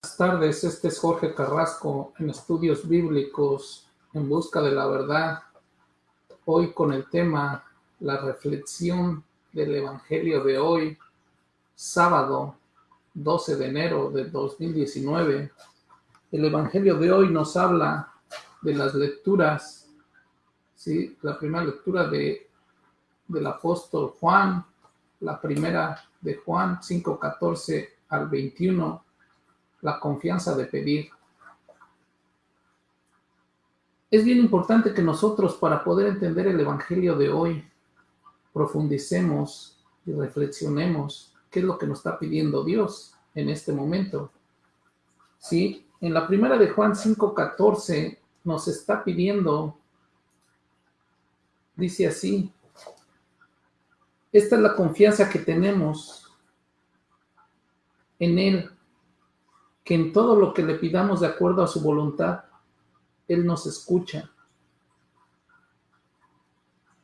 Buenas tardes, este es Jorge Carrasco en Estudios Bíblicos en Busca de la Verdad. Hoy con el tema La reflexión del Evangelio de hoy, sábado 12 de enero de 2019. El Evangelio de hoy nos habla de las lecturas, ¿sí? la primera lectura de, del apóstol Juan, la primera de Juan 5.14 al 21, la confianza de pedir. Es bien importante que nosotros para poder entender el Evangelio de hoy profundicemos y reflexionemos qué es lo que nos está pidiendo Dios en este momento. ¿Sí? En la primera de Juan 5.14 nos está pidiendo, dice así, esta es la confianza que tenemos en Él, que en todo lo que le pidamos de acuerdo a su voluntad, Él nos escucha.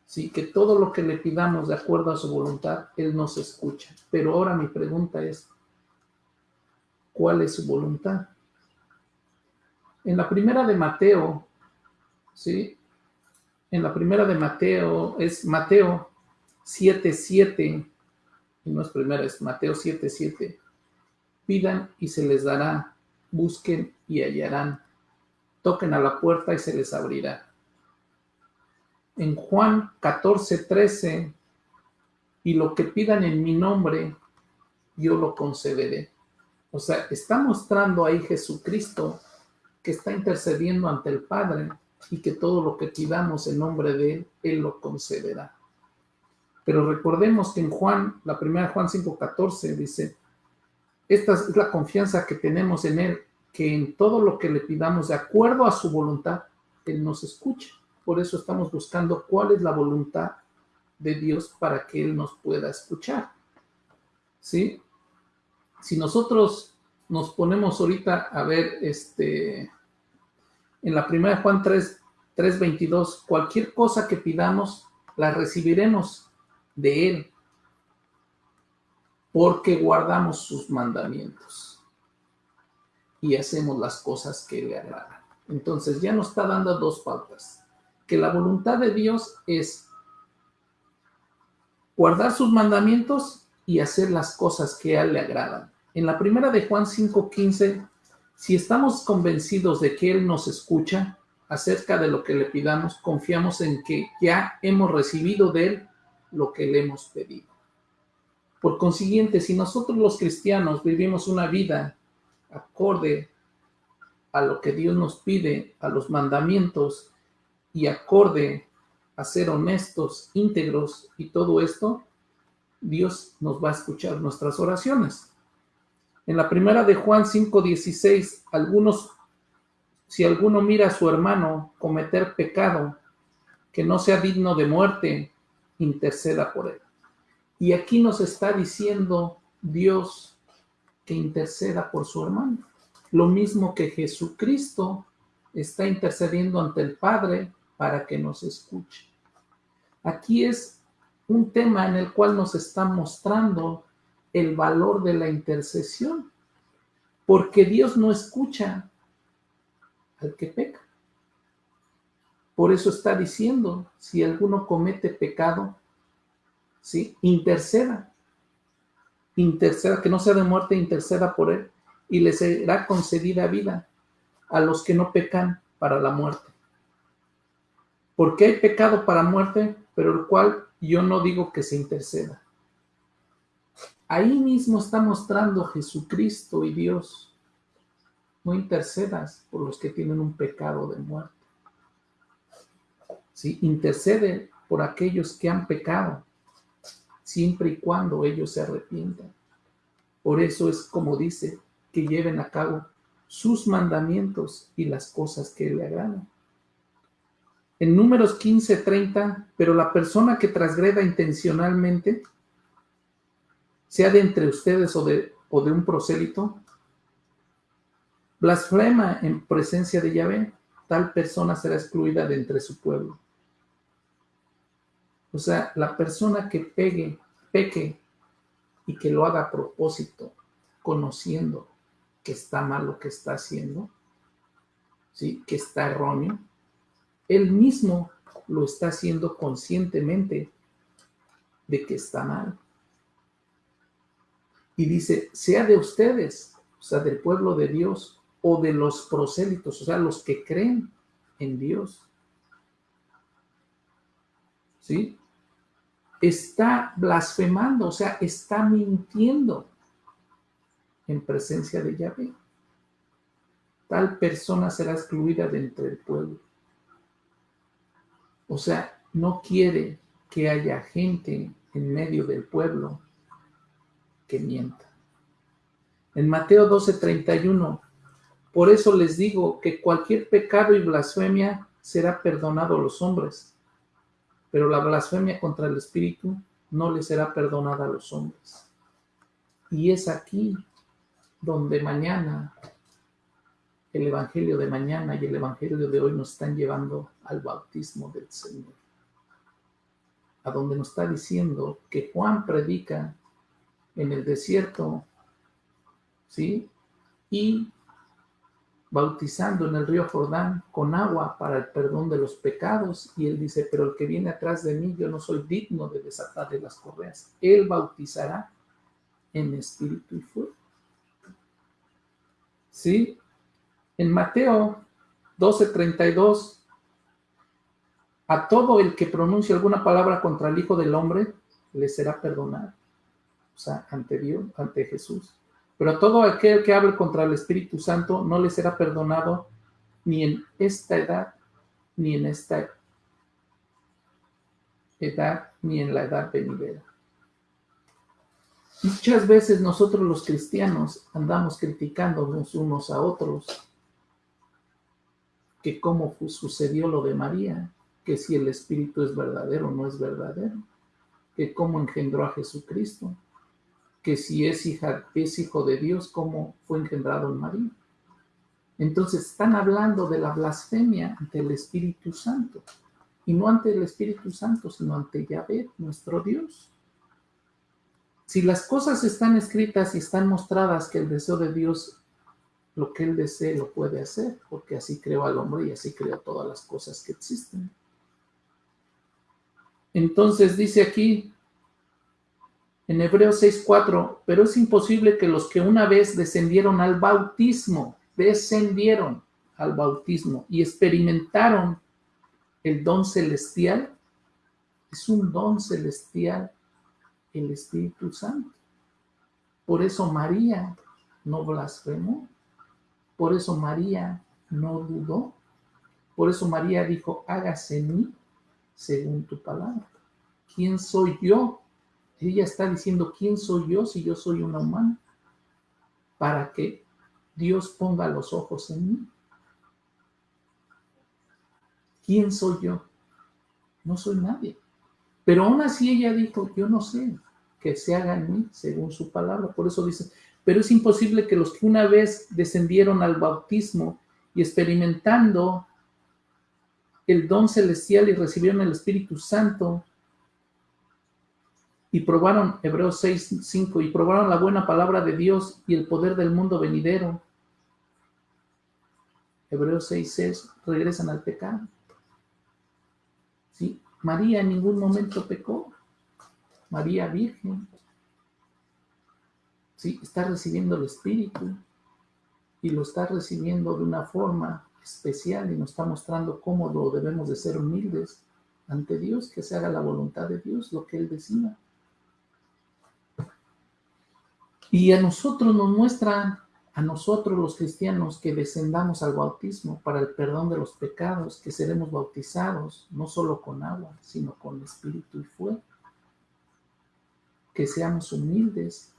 Sí, que todo lo que le pidamos de acuerdo a su voluntad, Él nos escucha. Pero ahora mi pregunta es, ¿cuál es su voluntad? En la primera de Mateo, ¿sí? En la primera de Mateo, es Mateo 7.7, y no es primera, es Mateo 7.7. Pidan y se les dará, busquen y hallarán, toquen a la puerta y se les abrirá. En Juan 14.13, y lo que pidan en mi nombre, yo lo concederé. O sea, está mostrando ahí Jesucristo que está intercediendo ante el Padre y que todo lo que pidamos en nombre de Él, Él lo concederá. Pero recordemos que en Juan, la primera Juan 5.14 dice, esta es la confianza que tenemos en Él, que en todo lo que le pidamos de acuerdo a su voluntad, Él nos escucha. Por eso estamos buscando cuál es la voluntad de Dios para que Él nos pueda escuchar. ¿Sí? Si nosotros nos ponemos ahorita a ver este, en la primera Juan 3, 3.22, cualquier cosa que pidamos, la recibiremos de Él, porque guardamos sus mandamientos y hacemos las cosas que le agradan. Entonces ya nos está dando dos pautas, que la voluntad de Dios es guardar sus mandamientos y hacer las cosas que a Él le agradan. En la primera de Juan 5.15, si estamos convencidos de que Él nos escucha acerca de lo que le pidamos, confiamos en que ya hemos recibido de Él lo que le hemos pedido. Por consiguiente, si nosotros los cristianos vivimos una vida acorde a lo que Dios nos pide, a los mandamientos y acorde a ser honestos, íntegros y todo esto, Dios nos va a escuchar nuestras oraciones. En la primera de Juan 5:16, algunos, si alguno mira a su hermano cometer pecado que no sea digno de muerte, interceda por él. Y aquí nos está diciendo Dios que interceda por su hermano. Lo mismo que Jesucristo está intercediendo ante el Padre para que nos escuche. Aquí es un tema en el cual nos está mostrando el valor de la intercesión, porque Dios no escucha al que peca. Por eso está diciendo, si alguno comete pecado, ¿sí? interceda. Interceda, que no sea de muerte, interceda por él y le será concedida vida a los que no pecan para la muerte. Porque hay pecado para muerte, pero el cual yo no digo que se interceda. Ahí mismo está mostrando Jesucristo y Dios. No intercedas por los que tienen un pecado de muerte. ¿sí? intercede por aquellos que han pecado, siempre y cuando ellos se arrepientan. Por eso es como dice, que lleven a cabo sus mandamientos y las cosas que le agradan. En números 15, 30, pero la persona que transgreda intencionalmente, sea de entre ustedes o de, o de un prosélito, blasfema en presencia de Yahvé, tal persona será excluida de entre su pueblo. O sea, la persona que pegue, peque y que lo haga a propósito, conociendo que está mal lo que está haciendo, ¿sí? que está erróneo, él mismo lo está haciendo conscientemente de que está mal. Y dice, sea de ustedes, o sea, del pueblo de Dios, o de los prosélitos, o sea, los que creen en Dios. ¿Sí? Está blasfemando, o sea, está mintiendo en presencia de Yahvé. Tal persona será excluida de entre el pueblo. O sea, no quiere que haya gente en medio del pueblo que mienta. En Mateo 12:31, por eso les digo que cualquier pecado y blasfemia será perdonado a los hombres, pero la blasfemia contra el Espíritu no le será perdonada a los hombres. Y es aquí donde mañana el Evangelio de mañana y el Evangelio de hoy nos están llevando al bautismo del Señor. A donde nos está diciendo que Juan predica en el desierto, ¿sí? Y bautizando en el río Jordán con agua para el perdón de los pecados. Y él dice, pero el que viene atrás de mí, yo no soy digno de desatarle las correas. Él bautizará en espíritu y fuego. ¿Sí? En Mateo 12:32, a todo el que pronuncie alguna palabra contra el Hijo del Hombre, le será perdonado. O sea, ante Dios, ante Jesús. Pero todo aquel que hable contra el Espíritu Santo no le será perdonado ni en esta edad, ni en esta edad, ni en la edad venidera. Muchas veces nosotros los cristianos andamos criticándonos unos a otros que cómo sucedió lo de María, que si el Espíritu es verdadero o no es verdadero, que cómo engendró a Jesucristo, que si es, hija, es hijo de Dios, cómo fue engendrado en María. Entonces están hablando de la blasfemia ante el Espíritu Santo, y no ante el Espíritu Santo, sino ante Yahvé, nuestro Dios. Si las cosas están escritas y están mostradas que el deseo de Dios lo que él desee lo puede hacer, porque así creó al hombre y así creó todas las cosas que existen. Entonces dice aquí en Hebreos 6:4, pero es imposible que los que una vez descendieron al bautismo, descendieron al bautismo y experimentaron el don celestial, es un don celestial el Espíritu Santo. Por eso María no blasfemó. Por eso María no dudó. Por eso María dijo, hágase en mí según tu palabra. ¿Quién soy yo? Ella está diciendo, ¿quién soy yo si yo soy una humana? Para que Dios ponga los ojos en mí. ¿Quién soy yo? No soy nadie. Pero aún así ella dijo, yo no sé, que se haga en mí según su palabra. Por eso dice, pero es imposible que los que una vez descendieron al bautismo y experimentando el don celestial y recibieron el Espíritu Santo y probaron, Hebreos 6, 5, y probaron la buena palabra de Dios y el poder del mundo venidero. Hebreos 6, 6, regresan al pecado. ¿Sí? María en ningún momento pecó. María Virgen está recibiendo el Espíritu y lo está recibiendo de una forma especial y nos está mostrando cómo lo debemos de ser humildes ante Dios, que se haga la voluntad de Dios, lo que Él decida. Y a nosotros nos muestra, a nosotros los cristianos, que descendamos al bautismo para el perdón de los pecados, que seremos bautizados no solo con agua, sino con espíritu y fuego. Que seamos humildes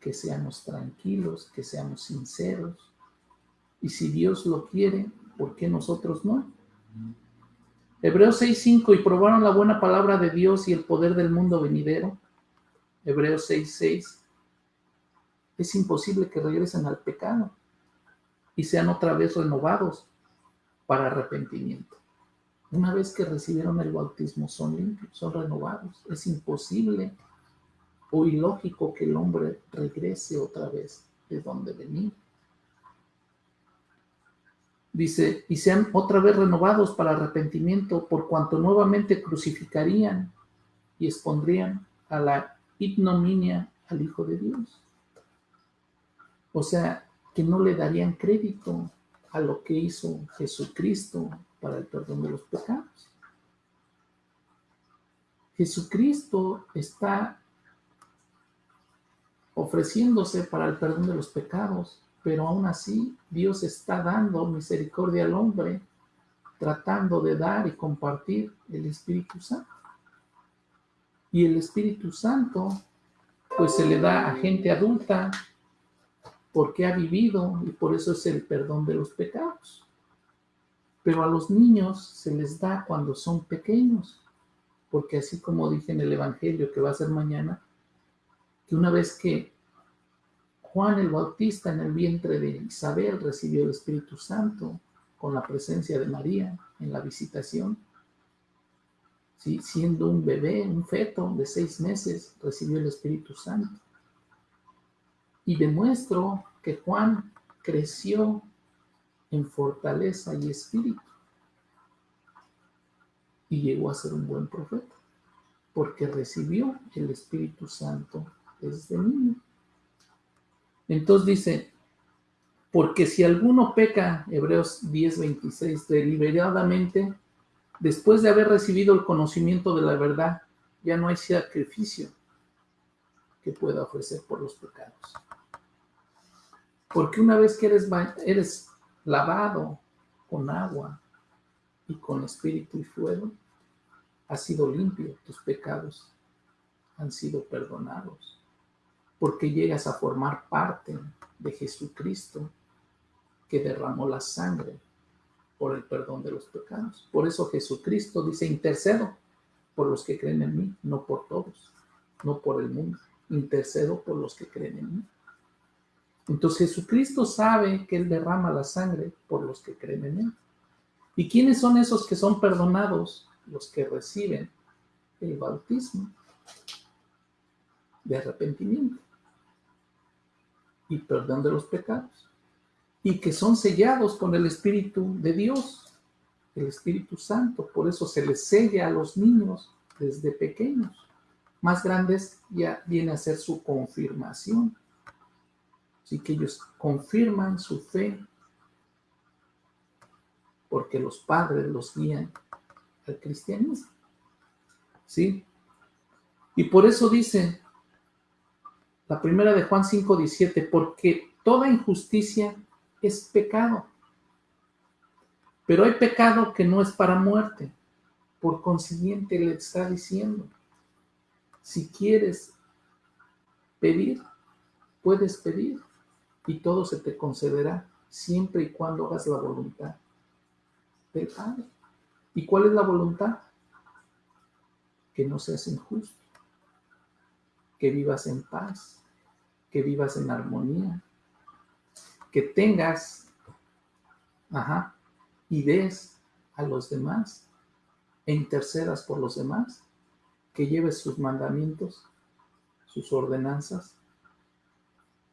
que seamos tranquilos, que seamos sinceros. Y si Dios lo quiere, ¿por qué nosotros no? Hebreos 6.5, y probaron la buena palabra de Dios y el poder del mundo venidero. Hebreos 6.6, es imposible que regresen al pecado y sean otra vez renovados para arrepentimiento. Una vez que recibieron el bautismo son limpios, son renovados. Es imposible o ilógico que el hombre regrese otra vez de donde venía. Dice, y sean otra vez renovados para arrepentimiento, por cuanto nuevamente crucificarían y expondrían a la ignominia al Hijo de Dios. O sea, que no le darían crédito a lo que hizo Jesucristo para el perdón de los pecados. Jesucristo está ofreciéndose para el perdón de los pecados, pero aún así Dios está dando misericordia al hombre, tratando de dar y compartir el Espíritu Santo. Y el Espíritu Santo, pues se le da a gente adulta porque ha vivido y por eso es el perdón de los pecados. Pero a los niños se les da cuando son pequeños, porque así como dije en el Evangelio que va a ser mañana, que una vez que Juan el Bautista en el vientre de Isabel recibió el Espíritu Santo con la presencia de María en la visitación, siendo un bebé, un feto de seis meses, recibió el Espíritu Santo. Y demuestro que Juan creció en fortaleza y espíritu y llegó a ser un buen profeta, porque recibió el Espíritu Santo desde niño. Entonces dice, porque si alguno peca, Hebreos 10:26, deliberadamente, después de haber recibido el conocimiento de la verdad, ya no hay sacrificio que pueda ofrecer por los pecados. Porque una vez que eres, eres lavado con agua y con espíritu y fuego, has sido limpio, tus pecados han sido perdonados. Porque llegas a formar parte de Jesucristo que derramó la sangre por el perdón de los pecados. Por eso Jesucristo dice, intercedo por los que creen en mí, no por todos, no por el mundo. Intercedo por los que creen en mí. Entonces Jesucristo sabe que Él derrama la sangre por los que creen en Él. ¿Y quiénes son esos que son perdonados? Los que reciben el bautismo de arrepentimiento y perdón de los pecados. Y que son sellados con el Espíritu de Dios, el Espíritu Santo. Por eso se les sella a los niños desde pequeños. Más grandes ya viene a ser su confirmación Así que ellos confirman su fe porque los padres los guían al cristianismo. ¿Sí? Y por eso dice la primera de Juan 5:17, porque toda injusticia es pecado. Pero hay pecado que no es para muerte. Por consiguiente, le está diciendo, si quieres pedir, puedes pedir y todo se te concederá siempre y cuando hagas la voluntad del. ¿Y cuál es la voluntad? Que no seas injusto, que vivas en paz, que vivas en armonía, que tengas, ajá, y des a los demás e intercedas por los demás, que lleves sus mandamientos, sus ordenanzas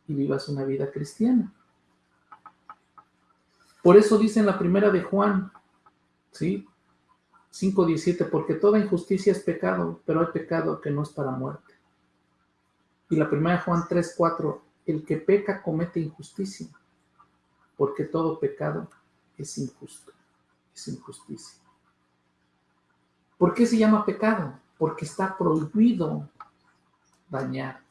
y vivas una vida cristiana. Por eso dice en la primera de Juan, ¿sí? 5.17, porque toda injusticia es pecado, pero hay pecado que no es para muerte. Y la primera de Juan 3.4, el que peca comete injusticia, porque todo pecado es injusto, es injusticia. ¿Por qué se llama pecado? Porque está prohibido dañar,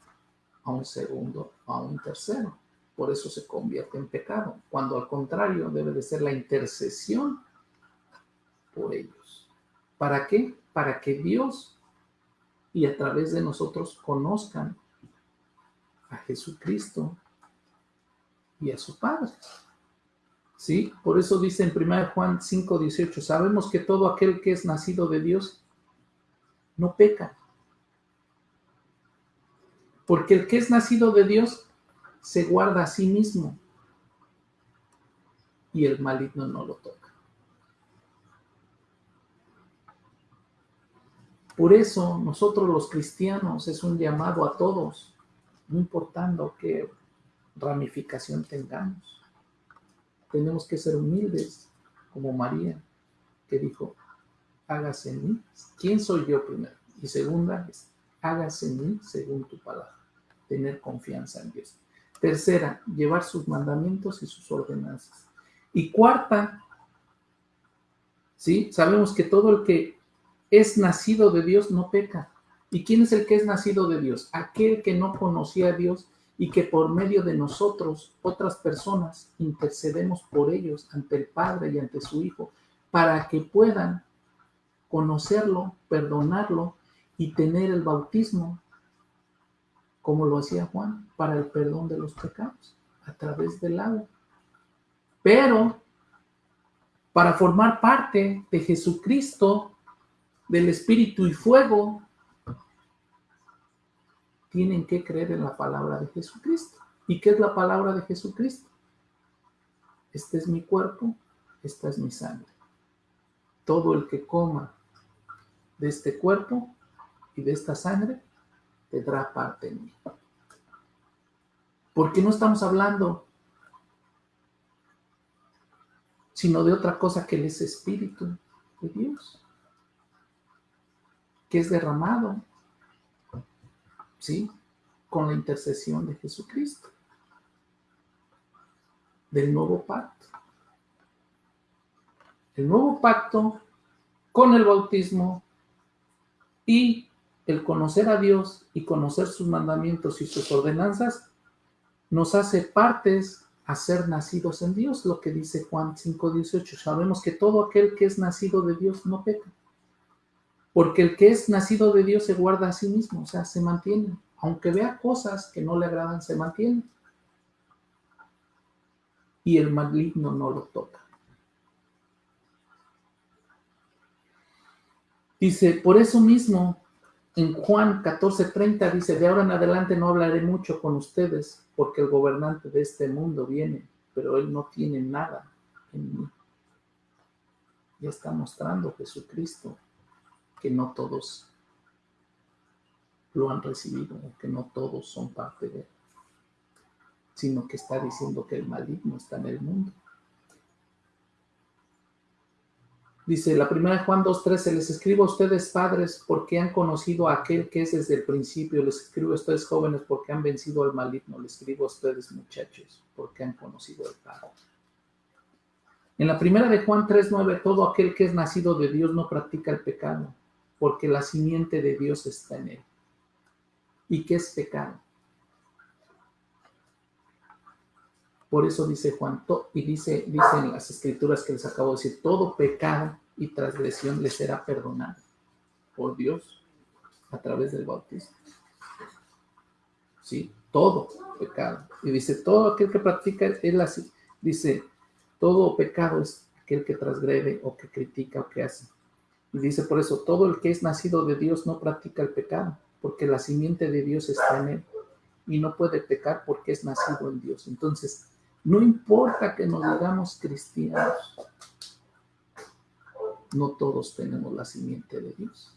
a un segundo a un tercero. Por eso se convierte en pecado, cuando al contrario debe de ser la intercesión por ellos. ¿Para qué? Para que Dios y a través de nosotros conozcan a Jesucristo y a su Padre. ¿Sí? Por eso dice en 1 Juan 5, 18, sabemos que todo aquel que es nacido de Dios no peca, porque el que es nacido de Dios se guarda a sí mismo y el maligno no lo toca. Por eso nosotros los cristianos es un llamado a todos, no importando qué ramificación tengamos. Tenemos que ser humildes, como María, que dijo, hágase en mí. ¿Quién soy yo primero? Y segunda es, hágase en mí según tu palabra. Tener confianza en Dios. Tercera, llevar sus mandamientos y sus ordenanzas. Y cuarta, ¿sí? Sabemos que todo el que es nacido de Dios no peca. ¿Y quién es el que es nacido de Dios? Aquel que no conocía a Dios y que por medio de nosotros, otras personas, intercedemos por ellos ante el Padre y ante su Hijo, para que puedan conocerlo, perdonarlo y tener el bautismo, como lo hacía Juan, para el perdón de los pecados, a través del agua. Pero para formar parte de Jesucristo, del Espíritu y Fuego, tienen que creer en la palabra de Jesucristo. ¿Y qué es la palabra de Jesucristo? Este es mi cuerpo, esta es mi sangre. Todo el que coma de este cuerpo y de esta sangre tendrá parte en mí. Porque no estamos hablando sino de otra cosa que es Espíritu de Dios, que es derramado, ¿sí? Con la intercesión de Jesucristo, del nuevo pacto. El nuevo pacto con el bautismo y el conocer a Dios y conocer sus mandamientos y sus ordenanzas nos hace partes a ser nacidos en Dios, lo que dice Juan 5:18. Sabemos que todo aquel que es nacido de Dios no peca, porque el que es nacido de Dios se guarda a sí mismo, o sea, se mantiene, aunque vea cosas que no le agradan, se mantiene. Y el maligno no lo toca. Dice, por eso mismo, en Juan 14:30 dice, de ahora en adelante no hablaré mucho con ustedes, porque el gobernante de este mundo viene, pero él no tiene nada en mí. Ya está mostrando Jesucristo que no todos lo han recibido, que no todos son parte de él, sino que está diciendo que el maligno está en el mundo. Dice la primera de Juan 2.13, les escribo a ustedes padres porque han conocido a aquel que es desde el principio, les escribo a ustedes jóvenes porque han vencido al maligno, les escribo a ustedes muchachos porque han conocido al Padre. En la primera de Juan 3.9, todo aquel que es nacido de Dios no practica el pecado, porque la simiente de Dios está en él. ¿Y qué es pecado? Por eso dice Juan, y dice, dice en las escrituras que les acabo de decir, todo pecado y transgresión le será perdonado por Dios a través del bautismo. Sí, todo pecado. Y dice, todo aquel que practica, él así, dice, todo pecado es aquel que transgrede o que critica o que hace. Y dice por eso, todo el que es nacido de Dios no practica el pecado, porque la simiente de Dios está en él y no puede pecar porque es nacido en Dios. Entonces, no importa que nos digamos cristianos, no todos tenemos la simiente de Dios.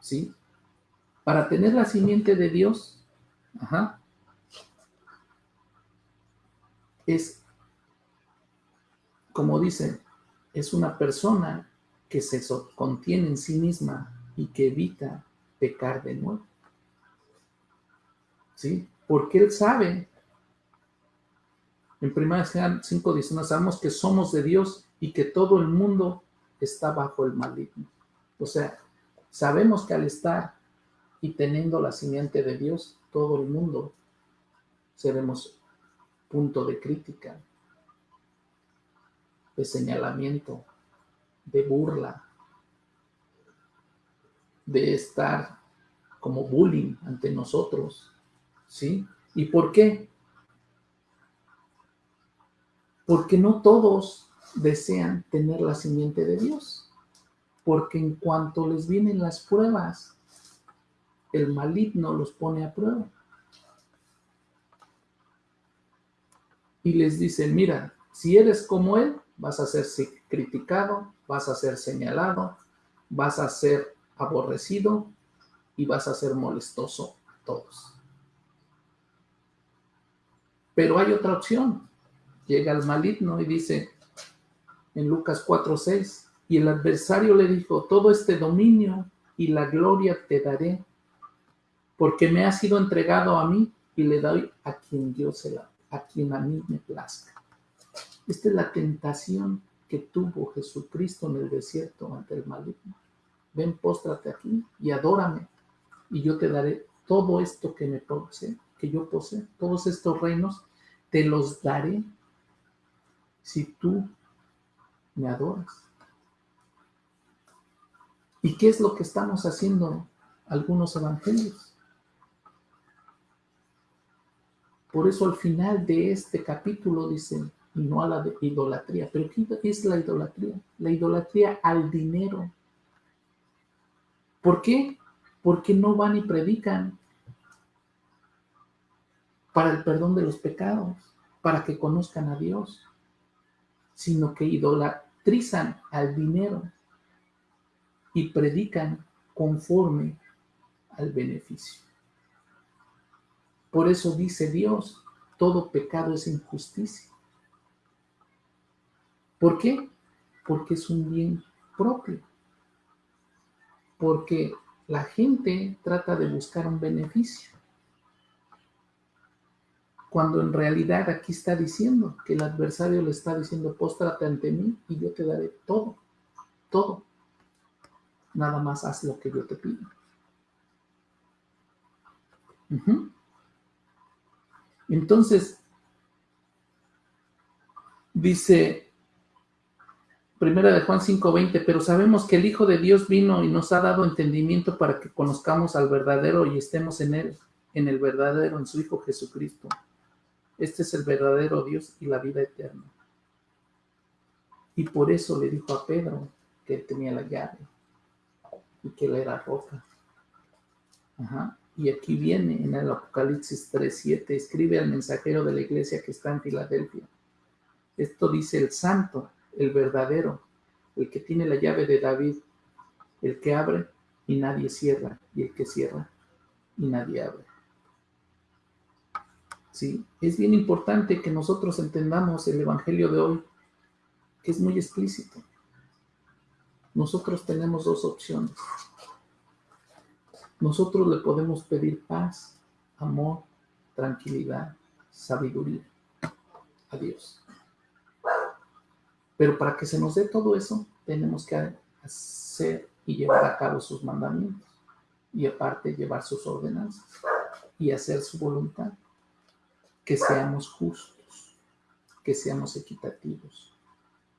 ¿Sí? Para tener la simiente de Dios, es, como dice, es una persona que se contiene en sí misma y que evita pecar de nuevo. ¿Sí? Porque él sabe en 1 Juan 5 dice, sabemos que somos de Dios y que todo el mundo está bajo el maligno. O sea, sabemos que al estar y teniendo la simiente de Dios, todo el mundo seremos punto de crítica, de señalamiento, de burla, de estar como bullying ante nosotros, ¿sí? ¿Y por qué? porque no todos desean tener la simiente de Dios, porque en cuanto les vienen las pruebas, el maligno los pone a prueba. Y les dice, mira, si eres como él, vas a ser criticado, vas a ser señalado, vas a ser aborrecido y vas a ser molestoso a todos. Pero hay otra opción. Llega el maligno y dice en Lucas 4:6, y el adversario le dijo, todo este dominio y la gloria te daré, porque me ha sido entregado a mí y le doy a quien yo se la, a quien a mí me plazca. Esta es la tentación que tuvo Jesucristo en el desierto ante el maligno. Ven, póstrate aquí y adórame, y yo te daré todo esto que me posee, que yo poseo, todos estos reinos, te los daré si tú me adoras. ¿Y qué es lo que estamos haciendo algunos evangelios? Por eso al final de este capítulo dice, y no a la de idolatría. ¿Pero qué es la idolatría? La idolatría al dinero. ¿Por qué? Porque no van y predican para el perdón de los pecados, para que conozcan a Dios, sino que idolatrizan al dinero y predican conforme al beneficio. Por eso dice Dios, todo pecado es injusticia. ¿Por qué? Porque es un bien propio. Porque la gente trata de buscar un beneficio. Cuando en realidad aquí está diciendo que el adversario le está diciendo, póstrate ante mí y yo te daré todo, todo. Nada más haz lo que yo te pido. Entonces, dice Primera de Juan 5:20, pero sabemos que el Hijo de Dios vino y nos ha dado entendimiento para que conozcamos al verdadero y estemos en él, en el verdadero, en su Hijo Jesucristo. Este es el verdadero Dios y la vida eterna. Y por eso le dijo a Pedro que él tenía la llave y que él era roca. Y aquí viene en el Apocalipsis 3:7, escribe al mensajero de la iglesia que está en Filadelfia. Esto dice el santo el verdadero, el que tiene la llave de David, el que abre y nadie cierra, y el que cierra y nadie abre. Sí, es bien importante que nosotros entendamos el Evangelio de hoy, que es muy explícito. Nosotros tenemos dos opciones. Nosotros le podemos pedir paz, amor, tranquilidad, sabiduría a Dios. Pero para que se nos dé todo eso, tenemos que hacer y llevar a cabo sus mandamientos y aparte llevar sus ordenanzas y hacer su voluntad. Que seamos justos, que seamos equitativos,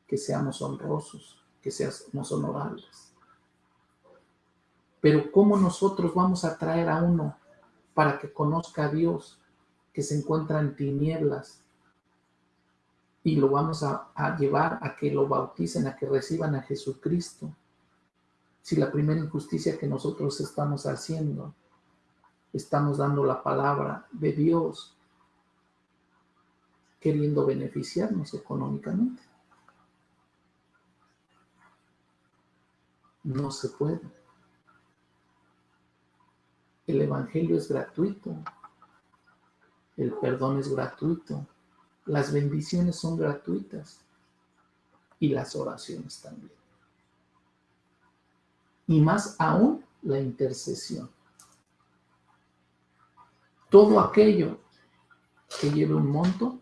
que seamos honrosos, que seamos honorables. Pero ¿cómo nosotros vamos a traer a uno para que conozca a Dios que se encuentra en tinieblas y lo vamos a, llevar a que lo bauticen, a que reciban a Jesucristo. Si la primera injusticia que nosotros estamos haciendo, estamos dando la palabra de Dios, queriendo beneficiarnos económicamente. No se puede. El Evangelio es gratuito. El perdón es gratuito. Las bendiciones son gratuitas y las oraciones también. Y más aún la intercesión. Todo aquello que lleve un monto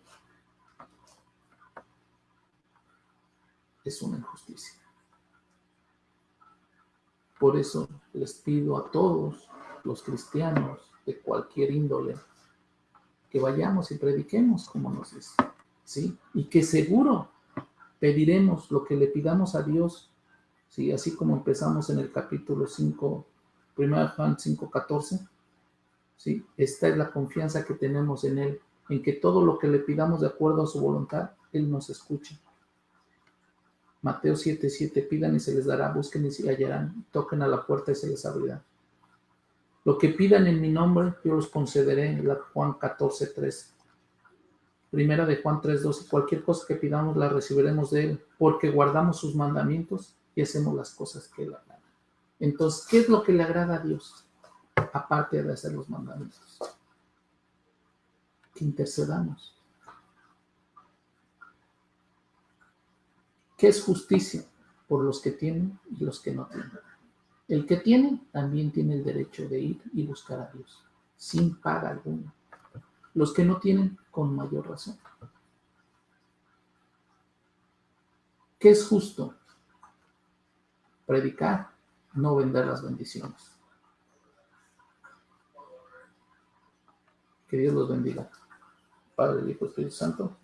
es una injusticia. Por eso les pido a todos los cristianos de cualquier índole que vayamos y prediquemos como nos dice, ¿sí? Y que seguro pediremos lo que le pidamos a Dios, ¿sí? Así como empezamos en el capítulo 5, 1 Juan 5, 14, ¿sí? Esta es la confianza que tenemos en Él, en que todo lo que le pidamos de acuerdo a su voluntad, Él nos escucha. Mateo 7, 7, pidan y se les dará, busquen y se hallarán, toquen a la puerta y se les abrirá. Lo que pidan en mi nombre, yo los concederé. La Juan 14, 3. Primera de Juan 3, 2. Cualquier cosa que pidamos la recibiremos de Él, porque guardamos sus mandamientos y hacemos las cosas que Él haga. Entonces, ¿qué es lo que le agrada a Dios? Aparte de hacer los mandamientos. Que intercedamos. ¿Qué es justicia? Por los que tienen y los que no tienen. El que tiene también tiene el derecho de ir y buscar a Dios, sin paga alguna. Los que no tienen, con mayor razón. ¿Qué es justo? Predicar, no vender las bendiciones. Que Dios los bendiga. Padre, Hijo, Espíritu Santo.